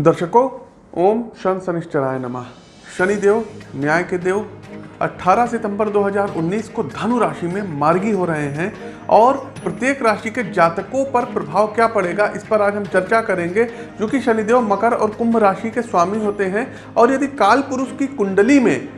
दर्शकों, ओम शन शनिश्चराय नमः। शनिदेव, न्याय के देव 18 सितंबर 2019 को धनु राशि में मार्गी हो रहे हैं और प्रत्येक राशि के जातकों पर प्रभाव क्या पड़ेगा, इस पर आज हम चर्चा करेंगे, जो कि शनिदेव मकर और कुंभ राशि के स्वामी होते हैं और यदि काल पुरुष की कुंडली में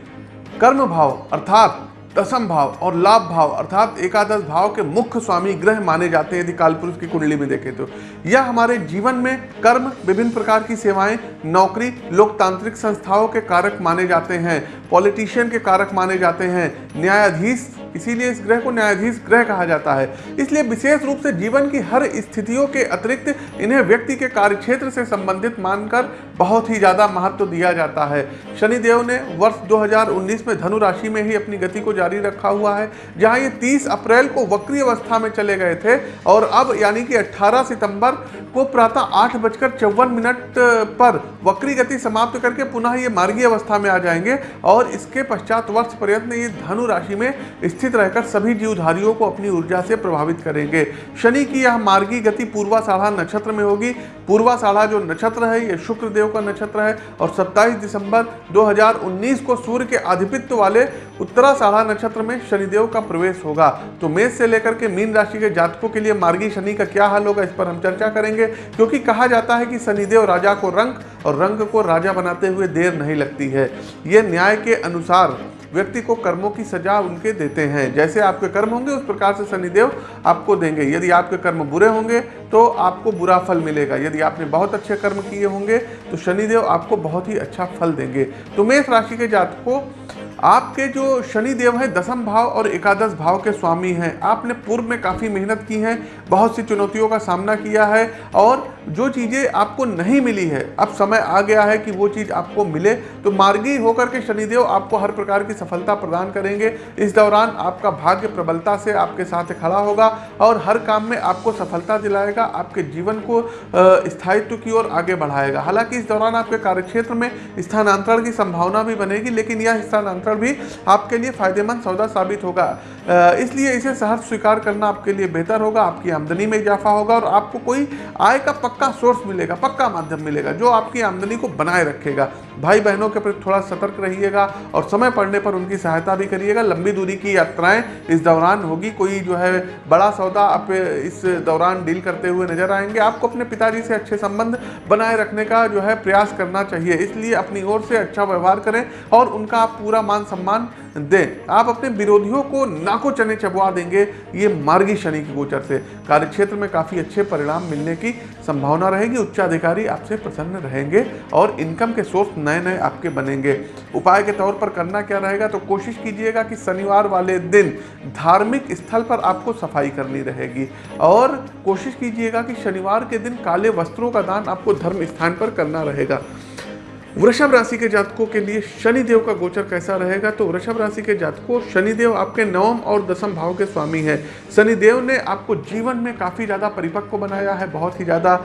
कर्म भाव, अर्थात दसम भाव और लाभ भाव, अर्थात एकादश भाव के मुख्य स्वामी ग्रह माने जाते हैं, यदि कालपुरुष की कुंडली में देखें तो। यह हमारे जीवन में कर्म, विभिन्न प्रकार की सेवाएँ, नौकरी, लोकतांत्रिक संस्थाओं के कारक माने जाते हैं, पॉलिटिशियन के कारक माने जाते हैं, न्यायाधीश इसीलिए इस ग्रह को न्यायाधीश ग्रह कहा जाता है। इसलिए विशेष रूप से जीवन की हर स्थितियों के अतिरिक्त इन्हें व्यक्ति के कार्यक्षेत्र से संबंधित मानकर बहुत ही ज़्यादा महत्व दिया जाता है। शनिदेव ने वर्ष 2019 में धनु राशि में ही अपनी गति को जारी रखा हुआ है, जहाँ ये 30 अप्रैल को वक्री अवस्था में चले गए थे और अब यानी कि 18 सितंबर को प्रातः आठ बजकर चौवन मिनट पर वक्री गति समाप्त करके पुनः ये मार्गी अवस्था में आ जाएँगे और इसके पश्चात वर्ष पर्यंत ये धनु राशि में स्थित रहकर सभी जीवधारियों को अपनी ऊर्जा से प्रभावित करेंगे। शनि की यह मार्गी गति पूर्वा साढ़ा नक्षत्र में होगी। पूर्वा साढ़ा जो नक्षत्र है, ये शुक्र देव का नक्षत्र है और 27 दिसंबर 2019 को सूर्य के आधिपत्य वाले उत्तरा साढ़ा नक्षत्र में शनिदेव का प्रवेश होगा। तो मेष से लेकर के मीन राशि के जातकों के लिए मार्गी शनि का क्या हाल होगा, इस पर हम चर्चा करेंगे। क्योंकि कहा जाता है कि शनिदेव राजा को रंग और रंग को राजा बनाते हुए देर नहीं लगती है। ये न्याय के अनुसार व्यक्ति को कर्मों की सजा उनके देते हैं। जैसे आपके कर्म होंगे, उस प्रकार से शनिदेव आपको देंगे। यदि आपके कर्म बुरे होंगे तो आपको बुरा फल मिलेगा। यदि आपने बहुत अच्छे कर्म किए होंगे तो शनिदेव आपको बहुत ही अच्छा फल देंगे। तो मेष राशि के जातकों आपके जो शनि देव हैं दसम भाव और एकादश भाव के स्वामी हैं। आपने पूर्व में काफ़ी मेहनत की है, बहुत सी चुनौतियों का सामना किया है और जो चीज़ें आपको नहीं मिली है, अब समय आ गया है कि वो चीज़ आपको मिले। तो मार्गी होकर के शनिदेव आपको हर प्रकार की सफलता प्रदान करेंगे। इस दौरान आपका भाग्य प्रबलता से आपके साथ खड़ा होगा और हर काम में आपको सफलता दिलाएगा, आपके जीवन को स्थायित्व की ओर आगे बढ़ाएगा। हालाँकि इस दौरान आपके कार्यक्षेत्र में स्थानांतरण की संभावना भी बनेगी, लेकिन यह स्थानांतरण भी आपके लिए फ़ायदेमंद सौदा साबित होगा। इसलिए इसे सहर्ष स्वीकार करना आपके लिए बेहतर होगा, आपकी आमदनी में इजाफा होगा और आपको कोई आय का पक्का सोर्स मिलेगा, पक्का माध्यम मिलेगा, जो आपकी आमदनी को बनाए रखेगा। भाई बहनों के प्रति थोड़ा सतर्क रहिएगा और समय पड़ने पर उनकी सहायता भी करिएगा। लंबी दूरी की यात्राएँ इस दौरान होगी। कोई जो है बड़ा सौदा आप इस दौरान डील करते हुए नज़र आएँगे। आपको अपने पिताजी से अच्छे संबंध बनाए रखने का जो है प्रयास करना चाहिए। इसलिए अपनी ओर से अच्छा व्यवहार करें और उनका आप पूरा मान सम्मान दें। आप अपने विरोधियों को नाको चने चबवा देंगे। ये मार्गी शनि के गोचर से। कार्यक्षेत्र में काफ़ी अच्छे परिणाम मिलने की संभावना रहेगी। उच्चाधिकारी आपसे प्रसन्न रहेंगे और इनकम के सोर्स नए नए आपके बनेंगे। उपाय के तौर पर करना क्या रहेगा तो कोशिश कीजिएगा कि शनिवार वाले दिन धार्मिक स्थल पर आपको सफ़ाई करनी रहेगी। और कोशिश कीजिएगा कि शनिवार के दिन काले वस्त्रों का दान आपको धर्म स्थान पर करना रहेगा। वृषभ राशि के जातकों के लिए शनिदेव का गोचर कैसा रहेगा? तो वृषभ राशि के जातकों, शनिदेव आपके नवम और दसम भाव के स्वामी हैं। शनिदेव ने आपको जीवन में काफ़ी ज़्यादा परिपक्व बनाया है, बहुत ही ज़्यादा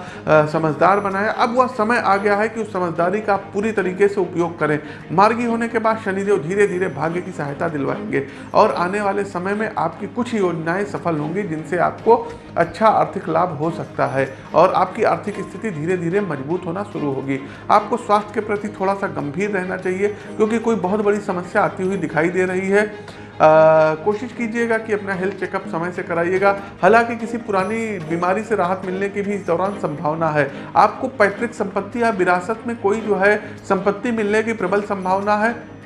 समझदार बनाया। अब वह समय आ गया है कि उस समझदारी का आप पूरी तरीके से उपयोग करें। मार्गी होने के बाद शनिदेव धीरे धीरे भाग्य की सहायता दिलवाएँगे और आने वाले समय में आपकी कुछ योजनाएँ सफल होंगी जिनसे आपको अच्छा आर्थिक लाभ हो सकता है और आपकी आर्थिक स्थिति धीरे धीरे मज़बूत होना शुरू होगी। आपको स्वास्थ्य के प्रति थोड़ा सा गंभीर रहना चाहिए क्योंकि कोई बहुत बड़ी समस्या आती हुई दिखाई दे रही है। आ, कोशिश कीजिएगा कि अपना हेल्थ चेकअप समय से कराइएगा। हालाँकि किसी पुरानी बीमारी से राहत मिलने की भी इस दौरान संभावना है। आपको पैतृक संपत्ति या विरासत में कोई जो है संपत्ति मिलने की प्रबल संभावना है?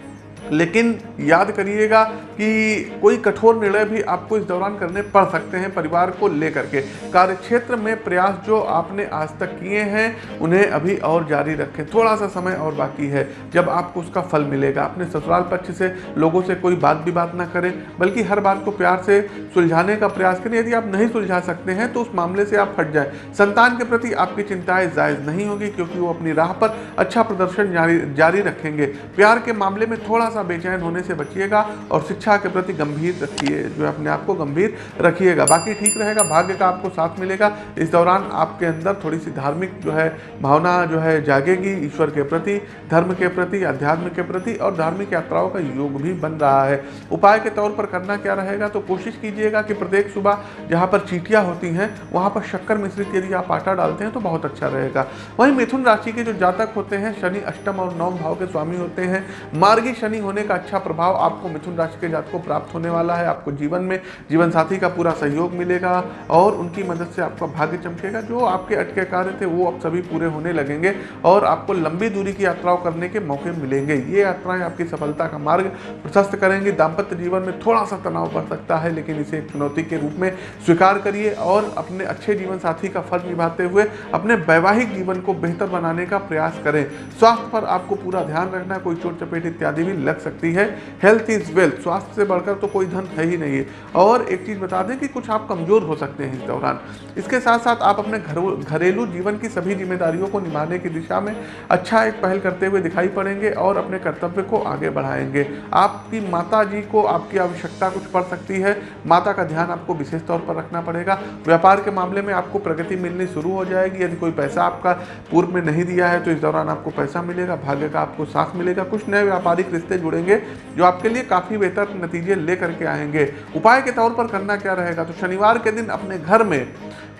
लेकिन याद करिएगा कि कोई कठोर निर्णय भी आपको इस दौरान करने पड़ सकते हैं परिवार को लेकर के। कार्यक्षेत्र में प्रयास जो आपने आज तक किए हैं, उन्हें अभी और जारी रखें। थोड़ा सा समय और बाकी है, जब आपको उसका फल मिलेगा। अपने ससुराल पक्ष से, लोगों से कोई बात भी बात ना करें, बल्कि हर बात को प्यार से सुलझाने का प्रयास करें। यदि आप नहीं सुलझा सकते हैं तो उस मामले से आप हट जाए। संतान के प्रति आपकी चिंताएँ जायज़ नहीं होगी, क्योंकि वो अपनी राह पर अच्छा प्रदर्शन जारी रखेंगे। प्यार के मामले में थोड़ा सा बेचैन होने से बचिएगा और शिक्षा के प्रति गंभीर रखिए, जो अपने आप को गंभीर रखिएगा। बाकी ठीक रहेगा, भाग्य का आपको साथ मिलेगा। इस दौरान आपके अंदर थोड़ी सी धार्मिक जो है भावना जो है जागेगी ईश्वर के प्रति, धर्म के प्रति अध्यात्म के प्रति और धार्मिक यात्राओं का योग भी बन रहा है। उपाय के तौर पर करना क्या रहेगा तो कोशिश कीजिएगा कि प्रत्येक सुबह जहाँ पर चीटियाँ होती हैं, वहाँ पर शक्कर मिश्रित यदि आप आटा डालते हैं तो बहुत अच्छा रहेगा। वहीं मिथुन राशि के जो जातक होते हैं, शनि अष्टम और नवम भाव के स्वामी होते हैं। मार्गी शनि होने का अच्छा प्रभाव आपको मिथुन राशि के जातक को प्राप्त होने वाला है। आपको जीवन में जीवन साथी का पूरा सहयोग मिलेगा और उनकी मदद से आपका भाग्य चमकेगा। जो आपके अटके कार्य थे, वो अब सभी पूरे होने लगेंगे और आपको लंबी दूरी की यात्राओं करने के मौके मिलेंगे। ये यात्राएँ आपकी सफलता का मार्ग प्रशस्त करेंगी। दाम्पत्य जीवन में थोड़ा सा तनाव बढ़ सकता है, लेकिन इसे एक चुनौती के रूप में स्वीकार करिए और अपने अच्छे जीवन साथी का फ़र्ज़ निभाते हुए अपने वैवाहिक जीवन को बेहतर बनाने का प्रयास करें। स्वास्थ्य पर आपको पूरा ध्यान रखना कोई चोट, चपेट इत्यादि भी सकती है। हेल्थ इज़ वेल्थ स्वास्थ्य से बढ़कर तो कोई धन है ही नहीं। है और एक चीज़ बता दें कि कुछ आप कमज़ोर हो सकते हैं इस दौरान। इसके साथ साथ आप अपने घर, घरेलू जीवन की सभी जिम्मेदारियों को निभाने की दिशा में अच्छा एक पहल करते हुए दिखाई पड़ेंगे और अपने कर्तव्य को आगे बढ़ाएँगे। आपकी माता जी को आपकी आवश्यकता कुछ पड़ सकती है। माता का ध्यान आपको विशेष तौर पर रखना पड़ेगा। व्यापार के मामले में आपको प्रगति मिलनी शुरू हो जाएगी। यदि कोई पैसा आपका पूर्व में नहीं दिया है तो इस दौरान आपको पैसा मिलेगा, भाग्य का आपको साथ मिलेगा। कुछ नए व्यापारिक रिश्ते जुड़ेंगे, जो आपके लिए काफ़ी बेहतर नतीजे लेकर के आएँगे। उपाय के तौर पर करना क्या रहेगा? तो शनिवार के दिन अपने घर में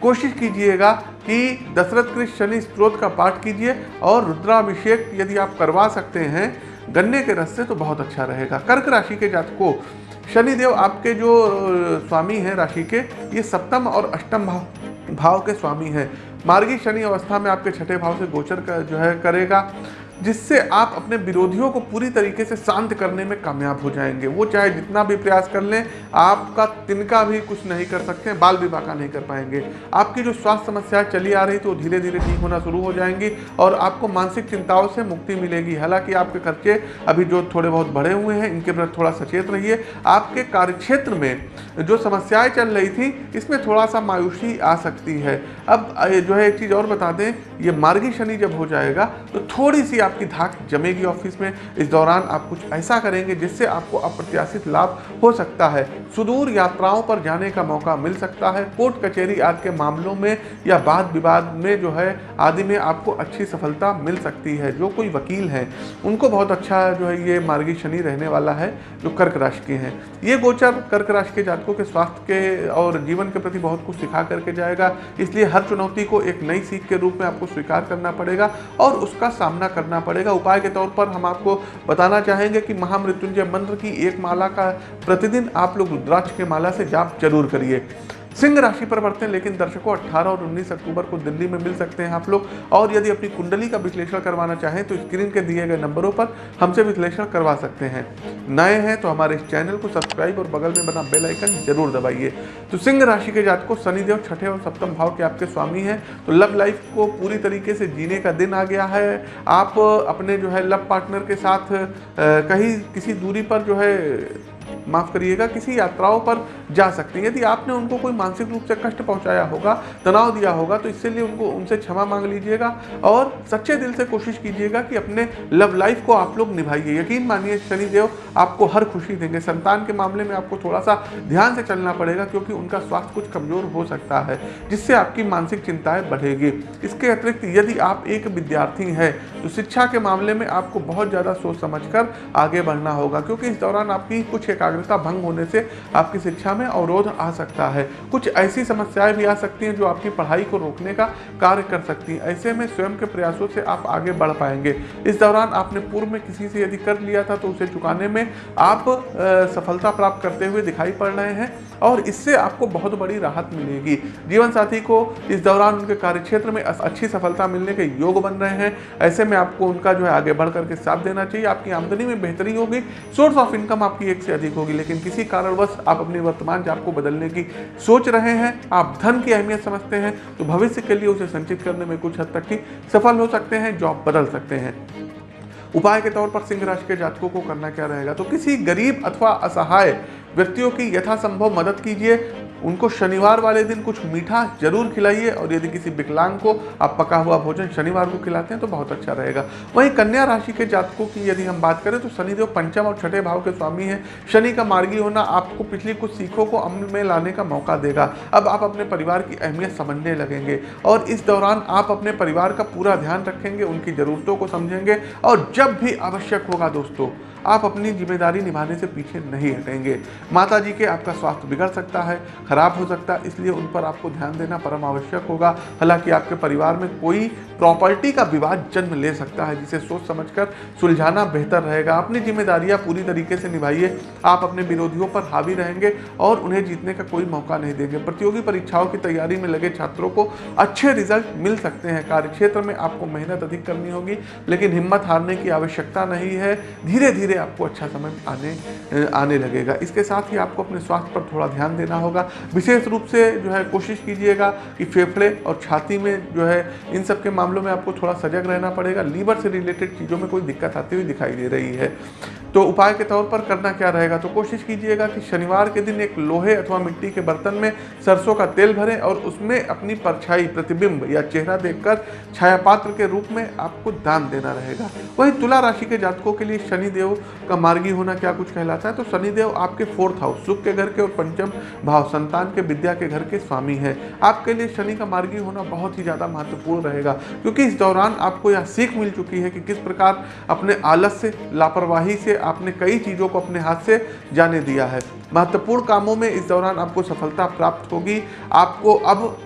कोशिश कीजिएगा कि दशरथ कृष्ण शनि स्त्रोत का पाठ कीजिए और रुद्राभिषेक यदि आप करवा सकते हैं, गन्ने के रस से तो बहुत अच्छा रहेगा। कर्क राशि के जातकों, शनिदेव आपके जो स्वामी हैं राशि के, ये सप्तम और अष्टम भाव भाव के स्वामी हैं। मार्गी शनि अवस्था में आपके छठे भाव से गोचर का, जो है करेगा। जिससे आप अपने विरोधियों को पूरी तरीके से शांत करने में कामयाब हो जाएँगे। वो चाहे जितना भी प्रयास कर लें, आपका तिनका भी कुछ नहीं कर सकते, बाल विवाह का नहीं कर पाएँगे। आपकी जो स्वास्थ्य समस्याएँ चली आ रही तो धीरे धीरे ठीक होना शुरू हो जाएँगी और आपको मानसिक चिंताओं से मुक्ति मिलेगी। हालाँकि आपके खर्चे अभी जो थोड़े बहुत बढ़े हुए हैं, इनके प्रति थोड़ा सचेत रहिए। आपके कार्यक्षेत्र में जो समस्याएँ चल रही थी, इसमें थोड़ा सा मायूसी आ सकती है। अब जो है, एक चीज़ और बता दें ये मार्गी शनि जब हो जाएगा तो थोड़ी सी आपकी धाक जमेगी ऑफ़िस में। इस दौरान आप कुछ ऐसा करेंगे जिससे आपको अप्रत्याशित लाभ हो सकता है। सुदूर यात्राओं पर जाने का मौका मिल सकता है। कोर्ट कचहरी आदि के मामलों में या वाद विवाद में जो है, आदि में आपको अच्छी सफलता मिल सकती है, जो कोई वकील हैं। उनको बहुत अच्छा जो है, ये मार्गी शनि रहने वाला है, जो कर्क राशि के हैं। ये गोचर कर्क राशि के जातकों के स्वास्थ्य के और जीवन के प्रति बहुत कुछ सिखा करके जाएगा। इसलिए हर चुनौती को एक नई सीख के रूप में आपको स्वीकार करना पड़ेगा और उसका सामना करना पड़ेगा। उपाय के तौर पर हम आपको बताना चाहेंगे कि महामृत्युंजय मंत्र की एक माला का प्रतिदिन आप लोग रुद्राक्ष के माला से जाप ज़रूर करिए। सिंह राशि पर बढ़ते हैं, लेकिन दर्शकों 18 और 19 अक्टूबर को दिल्ली में मिल सकते हैं आप लोग। और यदि अपनी कुंडली का विश्लेषण करवाना चाहें तो स्क्रीन के दिए गए नंबरों पर हमसे विश्लेषण करवा सकते हैं। नए हैं तो हमारे इस चैनल को सब्सक्राइब और बगल में बना बेल आइकन ज़रूर दबाइए। तो सिंह राशि के जात को शनिदेव, छठे और सप्तम भाव के आपके स्वामी हैं। तो लव लाइफ को पूरी तरीके से जीने का दिन आ गया है। आप अपने जो है लव पार्टनर के साथ कहीं किसी दूरी पर जो है माफ़ करिएगा, किसी यात्राओं पर जा सकते हैं। यदि आपने उनको कोई मानसिक रूप से कष्ट पहुँचाया होगा, तनाव दिया होगा तो इससे लिए उनको, उनसे क्षमा मांग लीजिएगा और सच्चे दिल से कोशिश कीजिएगा कि अपने लव लाइफ को आप लोग निभाइए। यकीन मानिए, शनिदेव आपको हर खुशी देंगे। संतान के मामले में आपको थोड़ा सा ध्यान से चलना पड़ेगा, क्योंकि उनका स्वास्थ्य कुछ कमज़ोर हो सकता है, जिससे आपकी मानसिक चिंताएँ बढ़ेगी। इसके अतिरिक्त, यदि आप एक विद्यार्थी हैं तो शिक्षा के मामले में आपको बहुत ज़्यादा सोच समझ कर आगे बढ़ना होगा, क्योंकि इस दौरान आपकी कुछ एकाग्रता भंग होने से आपकी शिक्षा में अवरोध आ सकता है। कुछ ऐसी समस्याएँ भी आ सकती हैं जो आपकी पढ़ाई को रोकने का कार्य कर सकती हैं। ऐसे में स्वयं के प्रयासों से आप आगे बढ़ पाएँगे। इस दौरान आपने पूर्व में किसी से यदि कर लिया था तो उसे चुकाने में आप सफलता प्राप्त करते हुए दिखाई पड़ रहे हैं और इससे आपको बहुत बड़ी राहत मिलेगी। जीवन साथी को इस दौरान उनके कार्यक्षेत्र में अच्छी सफलता मिलने के योग बन रहे हैं। ऐसे में आपको उनका जो है आगे बढ़ करके साथ देना चाहिए। आपकी आमदनी में बेहतरी होगी। सोर्स ऑफ़ इनकम आपकी एक से अधिक होगी। लेकिन किसी कारणवश आप अपनी वर्तमान जाप को बदलने की सोच रहे हैं, आप धन की अहमियत समझते हैं तो भविष्य के लिए उसे संचित करने में कुछ हद तक ही सफल हो सकते हैं, जॉब बदल सकते हैं। उपाय के तौर पर सिंह राशि के जातकों को करना क्या रहेगा? तो किसी गरीब अथवा असहाय व्यक्तियों की यथासंभव मदद कीजिए उनको शनिवार वाले दिन कुछ मीठा ज़रूर खिलाइए और यदि किसी विकलांग को आप पका हुआ भोजन शनिवार को खिलाते हैं तो बहुत अच्छा रहेगा। वहीं कन्या राशि के जातकों की यदि हम बात करें तो शनिदेव पंचम और छठे भाव के स्वामी हैं। शनि का मार्गी होना आपको पिछली कुछ सीखों को अमल में लाने का मौका देगा। अब आप अपने परिवार की अहमियत समझने लगेंगे और इस दौरान आप अपने परिवार का पूरा ध्यान रखेंगे, उनकी ज़रूरतों को समझेंगे और जब भी आवश्यक होगा दोस्तों आप अपनी ज़िम्मेदारी निभाने से पीछे नहीं हटेंगे। माता जी के आपका स्वास्थ्य बिगड़ सकता है, खराब हो सकता है, इसलिए उन पर आपको ध्यान देना परम आवश्यक होगा। हालाँकि आपके परिवार में कोई प्रॉपर्टी का विवाद जन्म ले सकता है, जिसे सोच समझकर सुलझाना बेहतर रहेगा। अपनी जिम्मेदारियाँ पूरी तरीके से निभाइए। आप अपने विरोधियों पर हावी रहेंगे और उन्हें जीतने का कोई मौका नहीं देंगे। प्रतियोगी परीक्षाओं की तैयारी में लगे छात्रों को अच्छे रिज़ल्ट मिल सकते हैं। कार्यक्षेत्र में आपको मेहनत अधिक करनी होगी, लेकिन हिम्मत हारने की आवश्यकता नहीं है। धीरे धीरे आपको अच्छा समय आने आने लगेगा। इसके साथ ही आपको अपने स्वास्थ्य पर थोड़ा ध्यान देना होगा। विशेष रूप से जो है कोशिश कीजिएगा कि फेफड़े और छाती में जो है इन सब के मामलों में आपको थोड़ा सजग रहना पड़ेगा। लीवर से रिलेटेड चीज़ों में कोई दिक्कत आती हुई दिखाई दे रही है। तो उपाय के तौर पर करना क्या रहेगा? तो कोशिश कीजिएगा कि शनिवार के दिन एक लोहे अथवा मिट्टी के बर्तन में सरसों का तेल भरें और उसमें अपनी परछाई, प्रतिबिंब या चेहरा देखकर छाया पात्र के रूप में आपको दान देना रहेगा। वही तुला राशि के जातकों के लिए शनिदेव का मार्गी होना क्या कुछ कहलाता है? तो शनिदेव आपके फोर्थ हाउस, सुख के घर के और पंचम भाव, संतान के, विद्या के घर के स्वामी है। आपके लिए शनि का मार्गी होना बहुत ही ज़्यादा महत्वपूर्ण रहेगा, क्योंकि इस दौरान आपको यह सीख मिल चुकी है कि किस प्रकार अपने आलस से लापरवाही से आपने कई चीज़ों को अपने हाथ से जाने दिया है। महत्वपूर्ण कामों में इस दौरान आपको सफलता प्राप्त होगी। आपको अब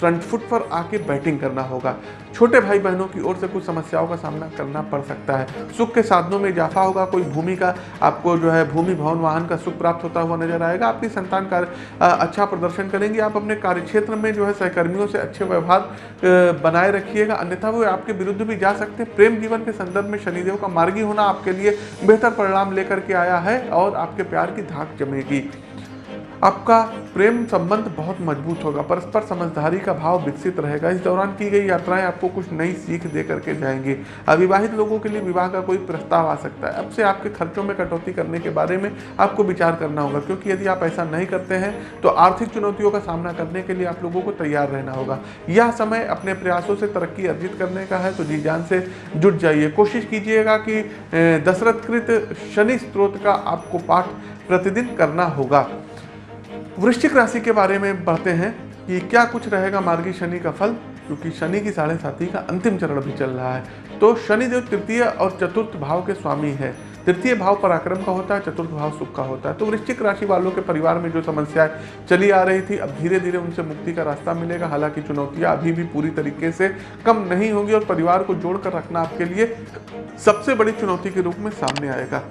फ्रंट फुट पर आके बैटिंग करना होगा। छोटे भाई बहनों की ओर से कुछ समस्याओं का सामना करना पड़ सकता है। सुख के साधनों में इजाफा होगा, कोई भूमि का, आपको जो है भूमि, भवन, वाहन का सुख प्राप्त होता हुआ नज़र आएगा। आपकी संतान कार्य अच्छा प्रदर्शन करेंगे। आप अपने कार्यक्षेत्र में जो है सहकर्मियों से अच्छे व्यवहार बनाए रखिएगा। अन्यथा वो आपके विरुद्ध भी जा सकते हैं। प्रेम जीवन के संदर्भ में शनिदेव का मार्गी होना आपके लिए बेहतर परिणाम लेकर के आया है और आपके प्यार की धाक जमेगी। आपका प्रेम संबंध बहुत मज़बूत होगा, परस्पर समझदारी का भाव विकसित रहेगा। इस दौरान की गई यात्राएँ आपको कुछ नई सीख दे करके जाएँगी। अविवाहित लोगों के लिए विवाह का कोई प्रस्ताव आ सकता है। अब से आपके खर्चों में कटौती करने के बारे में आपको विचार करना होगा, क्योंकि यदि आप ऐसा नहीं करते हैं तो आर्थिक चुनौतियों का सामना करने के लिए आप लोगों को तैयार रहना होगा। यह समय अपने प्रयासों से तरक्की अर्जित करने का है तो जी जान से जुट जाइए। कोशिश कीजिएगा कि दशरथकृत शनि स्त्रोत का आपको पाठ प्रतिदिन करना होगा। वृश्चिक राशि के बारे में पढ़ते हैं कि क्या कुछ रहेगा मार्गी शनि का फल, क्योंकि शनि की साढ़े साथी का अंतिम चरण भी चल रहा है। तो शनिदेव तृतीय और चतुर्थ भाव के स्वामी है, तृतीय भाव पराक्रम का होता है, चतुर्थ भाव सुख का होता है। तो वृश्चिक राशि वालों के परिवार में जो समस्याएँ चली आ रही थी, अब धीरे धीरे उनसे मुक्ति का रास्ता मिलेगा। हालाँकि चुनौतियाँ अभी भी पूरी तरीके से कम नहीं होंगी और परिवार को जोड़कर रखना आपके लिए सबसे बड़ी चुनौती के रूप में सामने आएगा।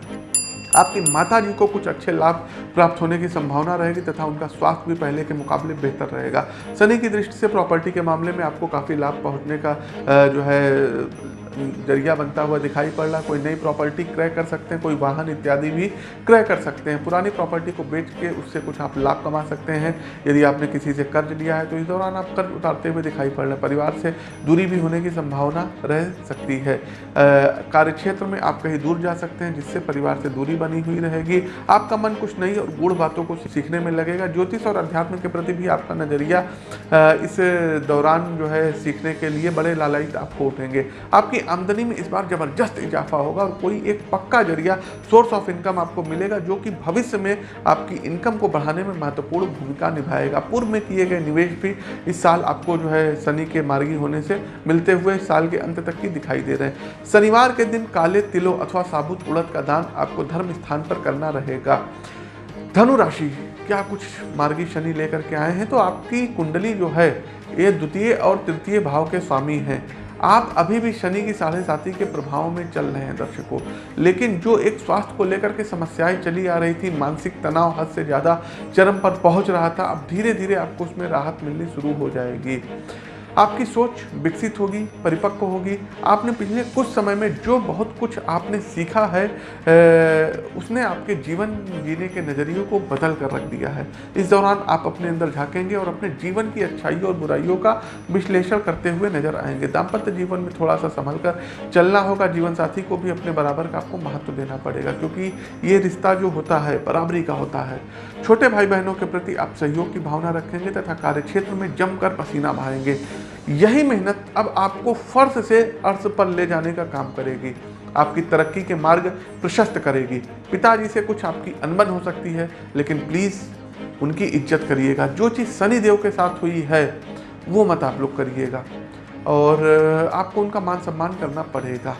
आपकी माता जी को कुछ अच्छे लाभ प्राप्त होने की संभावना रहेगी तथा उनका स्वास्थ्य भी पहले के मुकाबले बेहतर रहेगा। शनि की दृष्टि से प्रॉपर्टी के मामले में आपको काफ़ी लाभ पहुँचने का जो है ज़रिया बनता हुआ दिखाई पड़ रहा, कोई नई प्रॉपर्टी क्रय कर सकते हैं, कोई वाहन इत्यादि भी क्रय कर सकते हैं। पुरानी प्रॉपर्टी को बेच के उससे कुछ आप लाभ कमा सकते हैं। यदि आपने किसी से कर्ज लिया है तो इस दौरान आप कर्ज उतारते हुए दिखाई पड़ रहे हैं। परिवार से दूरी भी होने की संभावना रह सकती है। कार्य क्षेत्र में आप कहीं दूर जा सकते हैं, जिससे परिवार से दूरी बनी हुई रहेगी। आपका मन कुछ नई और गूढ़ बातों को सीखने में लगेगा। ज्योतिष और अध्यात्म के प्रति भी आपका नज़रिया इस दौरान जो है सीखने के लिए बड़े लालायित आपको उठेंगे। आपकी आमदनी में इस बार ज़बरदस्त इजाफा होगा और कोई एक पक्का ज़रिया सोर्स ऑफ़ इनकम आपको मिलेगा, जो कि भविष्य में आपकी इनकम को बढ़ाने में महत्वपूर्ण भूमिका निभाएगा। पूर्व में किए गए निवेश भी इस साल आपको जो है शनि के मार्गी होने से मिलते हुए साल के अंत तक की दिखाई दे रहे हैं। शनिवार के दिन काले, तिलों अथवा साबुत उड़द का दान आपको धर्म स्थान पर करना रहेगा। धनु राशि, क्या कुछ मार्गी शनि लेकर के आए हैं? तो आपकी कुंडली जो है, ये द्वितीय और तृतीय भाव के स्वामी हैं। आप अभी भी शनि की साढ़े साथी के प्रभाव में चल रहे हैं दर्शकों। लेकिन जो एक स्वास्थ्य को लेकर के समस्याएँ चली आ रही थी, मानसिक तनाव हद से ज़्यादा चरम पर पहुँच रहा था, अब धीरे धीरे आपको उसमें राहत मिलनी शुरू हो जाएगी। आपकी सोच विकसित होगी, परिपक्व होगी। आपने पिछले कुछ समय में जो बहुत कुछ आपने सीखा है उसने आपके जीवन जीने के नज़रियों को बदल कर रख दिया है। इस दौरान आप अपने अंदर झांकेंगे और अपने जीवन की अच्छाइयों और बुराइयों का विश्लेषण करते हुए नज़र आएँगे। दाम्पत्य जीवन में थोड़ा सा संभल कर चलना होगा। जीवन साथी को भी अपने बराबर का आपको महत्व देना पड़ेगा, क्योंकि ये रिश्ता जो होता है, बराबरी का होता है। छोटे भाई बहनों के प्रति आप सहयोग की भावना रखेंगे तथा कार्य क्षेत्र में जमकर पसीना बहाएँगे। यही मेहनत अब आपको फर्श से अर्श पर ले जाने का काम करेगी। आपकी तरक्की के मार्ग प्रशस्त करेगी। पिताजी से कुछ आपकी अनबन हो सकती है, लेकिन प्लीज़ उनकी इज़्ज़त करिएगा। जो चीज़ सनी देव के साथ हुई है, वो मत आप लोग करिएगा। और, आपको उनका मान सम्मान करना पड़ेगा।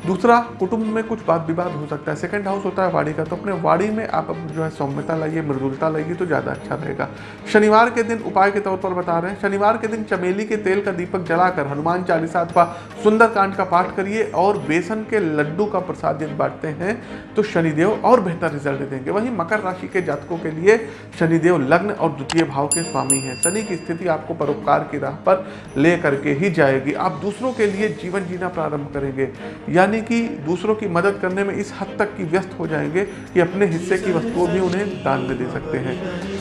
दूसरा, कुटुंब में कुछ बात विवाद हो सकता है। सेकंड हाउस होता है वाड़ी का तो अपने वाड़ी में आप जो है सौम्यता लाइए, मृदुलता लाइए तो ज़्यादा अच्छा रहेगा। शनिवार के दिन उपाय के तौर पर बता रहे हैं। शनिवार के दिन चमेली के तेल का दीपक जलाकर हनुमान चालीसा अथवा सुंदरकांड का पाठ करिए और बेसन के लड्डू का प्रसाद यदि बांटते हैं तो शनिदेव और बेहतर रिज़ल्ट देंगे। वहीं मकर राशि के जातकों के लिए शनिदेव लग्न और द्वितीय भाव के स्वामी हैं। शनि की स्थिति आपको परोपकार की राह पर ले करके ही जाएगी। आप दूसरों के लिए जीवन जीना प्रारंभ करेंगे। यानी यानी कि दूसरों की मदद करने में इस हद तक की व्यस्त हो जाएँगे कि अपने हिस्से की वस्तुओं भी उन्हें दान में दे सकते हैं।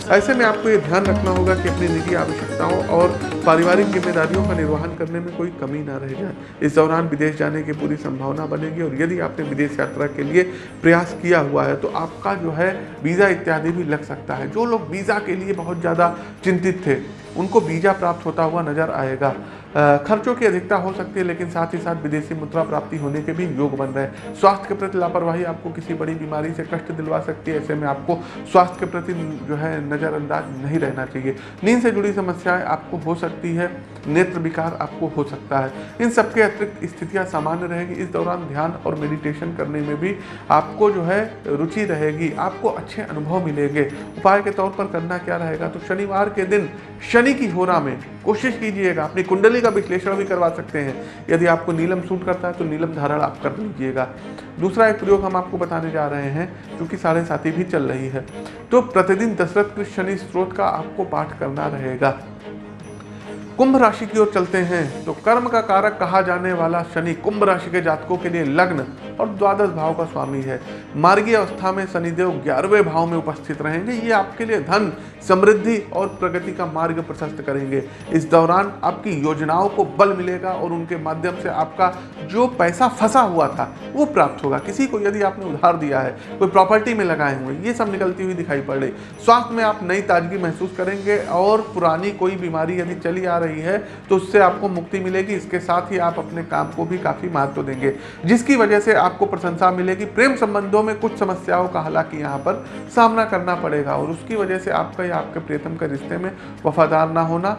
ऐसे में आपको ये ध्यान रखना होगा कि अपनी निजी आवश्यकताओं और पारिवारिक जिम्मेदारियों का निर्वहन करने में कोई कमी ना रह जाए। इस दौरान विदेश जाने की पूरी संभावना बनेगी और यदि आपने विदेश यात्रा के लिए प्रयास किया हुआ है तो आपका जो है वीज़ा इत्यादि भी लग सकता है। जो लोग वीज़ा के लिए बहुत ज़्यादा चिंतित थे, उनको वीज़ा प्राप्त होता हुआ नज़र आएगा। खर्चों की अधिकता हो सकती है, लेकिन साथ ही साथ विदेशी मुद्रा प्राप्ति होने के भी योग बन रहे हैं। स्वास्थ्य के प्रति लापरवाही आपको किसी बड़ी बीमारी से कष्ट दिलवा सकती है, ऐसे में आपको स्वास्थ्य के प्रति जो है नज़रअंदाज नहीं रहना चाहिए। नींद से जुड़ी समस्याएँ आपको हो सकती है, नेत्र विकार आपको हो सकता है। इन सबके अतिरिक्त स्थितियाँ सामान्य रहेगी। इस दौरान ध्यान और मेडिटेशन करने में भी आपको जो है रुचि रहेगी, आपको अच्छे अनुभव मिलेंगे। उपाय के तौर पर करना क्या रहेगा? तो शनिवार के दिन शनि की होरा में कोशिश कीजिएगा, अपनी कुंडली का विश्लेषण भी करवा सकते हैं। यदि आपको नीलम सूट करता है तो नीलम धारण आप कर लीजिएगा। दूसरा एक प्रयोग हम आपको बताने जा रहे हैं क्योंकि साढ़े साथी भी चल रही है। तो प्रतिदिन दशरथ कृष्ण शनि स्त्रोत का आपको पाठ करना रहेगा। कुंभ राशि की ओर चलते हैं तो कर्म का कारक कहा जाने वाला शनि कुंभ राशि के जातकों के लिए लग्न और द्वादश भाव का स्वामी है। मार्गीय अवस्था में शनिदेव ग्यारहवें भाव में उपस्थित रहेंगे। ये आपके लिए धन, समृद्धि और प्रगति का मार्ग प्रशस्त करेंगे। इस दौरान आपकी योजनाओं को बल मिलेगा और उनके माध्यम से आपका जो पैसा फंसा हुआ था, वो प्राप्त होगा। किसी को यदि आपने उधार दिया है, कोई प्रॉपर्टी में लगाए हुए, ये सब निकलती हुई दिखाई पड़। रही स्वास्थ्य में आप नई ताजगी महसूस करेंगे और पुरानी कोई बीमारी यदि चली आ रही है तो उससे आपको मुक्ति मिलेगी। इसके साथ ही आप अपने काम को भी काफ़ी महत्व देंगे। जिसकी वजह से आपको प्रशंसा मिलेगी। प्रेम संबंधों में कुछ समस्याओं का हालाँकि यहाँ पर सामना करना पड़ेगा और उसकी वजह से आपका या आपके प्रियतम के रिश्ते में वफादार ना होना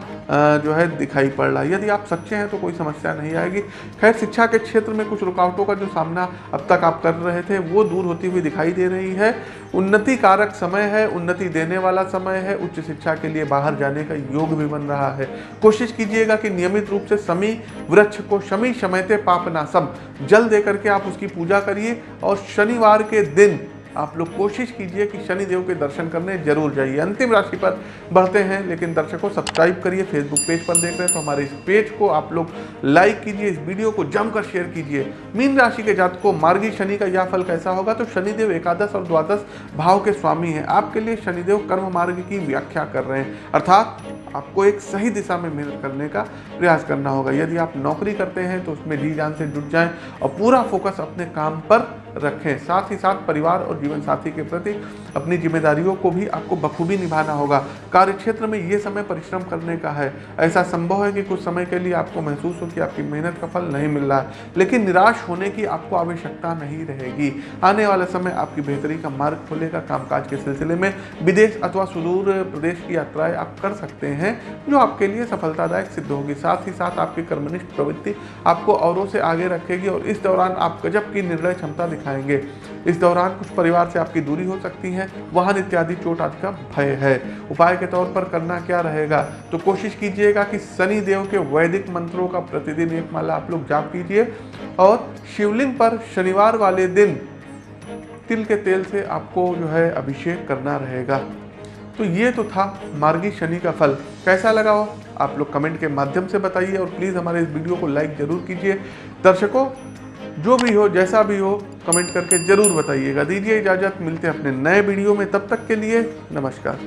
जो है दिखाई पड़ रहा है। यदि आप सच्चे हैं तो कोई समस्या नहीं आएगी। खैर, शिक्षा के क्षेत्र में कुछ रुकावटों का जो सामना अब तक आप कर रहे थे, वो दूर होती हुई दिखाई दे रही है। उन्नति कारक समय है, उन्नति देने वाला समय है, उच्च शिक्षा के लिए बाहर जाने का योग भी बन रहा है। कोशिश कीजिएगा कि नियमित रूप से समी वृक्ष को शमी शमयते पापनासम जल दे करके आप उसकी पूजा करिए और शनिवार के दिन आप लोग कोशिश कीजिए कि शनि देव के दर्शन करने ज़रूर जाइए। अंतिम राशि पर बढ़ते हैं, लेकिन दर्शकों सब्सक्राइब करिए फेसबुक पेज पर देख रहे हैं तो हमारे इस पेज को आप लोग लाइक कीजिए, इस वीडियो को जमकर शेयर कीजिए। मीन राशि के जात को मार्गी शनि का यह फल कैसा होगा? तो शनिदेव एकादश और द्वादश भाव के स्वामी हैं। आपके लिए शनिदेव कर्म मार्ग की व्याख्या कर रहे हैं। अर्थात आपको एक सही दिशा में मेहनत करने का प्रयास करना होगा। यदि आप नौकरी करते हैं तो उसमें जी जान से जुट जाएँ और पूरा फोकस अपने काम पर रखें। साथ ही साथ परिवार और जीवन साथी के प्रति अपनी जिम्मेदारियों को भी आपको बखूबी निभाना होगा। कार्य क्षेत्र में ये समय परिश्रम करने का है। ऐसा संभव है कि कुछ समय के लिए आपको महसूस हो कि आपकी मेहनत का फल नहीं मिल रहा है, लेकिन निराश होने की आपको आवश्यकता नहीं रहेगी। आने वाला समय आपकी बेहतरी का मार्ग खोलेगा। कामकाज के सिलसिले में विदेश अथवा सुदूर प्रदेश की यात्राएँ आप कर सकते हैं, जो आपके लिए सफलतादायक सिद्ध होगी। साथ ही साथ आपकी कर्मनिष्ठ प्रवृत्ति आपको औरों से आगे रखेगी और इस दौरान आप गजब की निर्णय क्षमता दिखाएँगे। इस दौरान कुछ परिवार से आपकी दूरी हो सकती है, वाहन इत्यादि चोट आदि का भय है। उपाय के तौर पर करना क्या रहेगा? तो कोशिश कीजिएगा कि शनि देव के वैदिक मंत्रों का प्रतिदिन एक माला आप लोग जाप कीजिए और शिवलिंग पर शनिवार वाले दिन तिल के तेल से आपको जो है अभिषेक करना रहेगा। तो ये तो था मार्गी शनि का फल। कैसा लगा हो? आप लोग कमेंट के माध्यम से बताइए और प्लीज़ हमारे इस वीडियो को लाइक ज़रूर कीजिए। दर्शकों जो भी हो, जैसा भी हो कमेंट करके ज़रूर बताइएगा। दीजिए इजाज़त, मिलते हैं अपने नए वीडियो में। तब तक के लिए नमस्कार।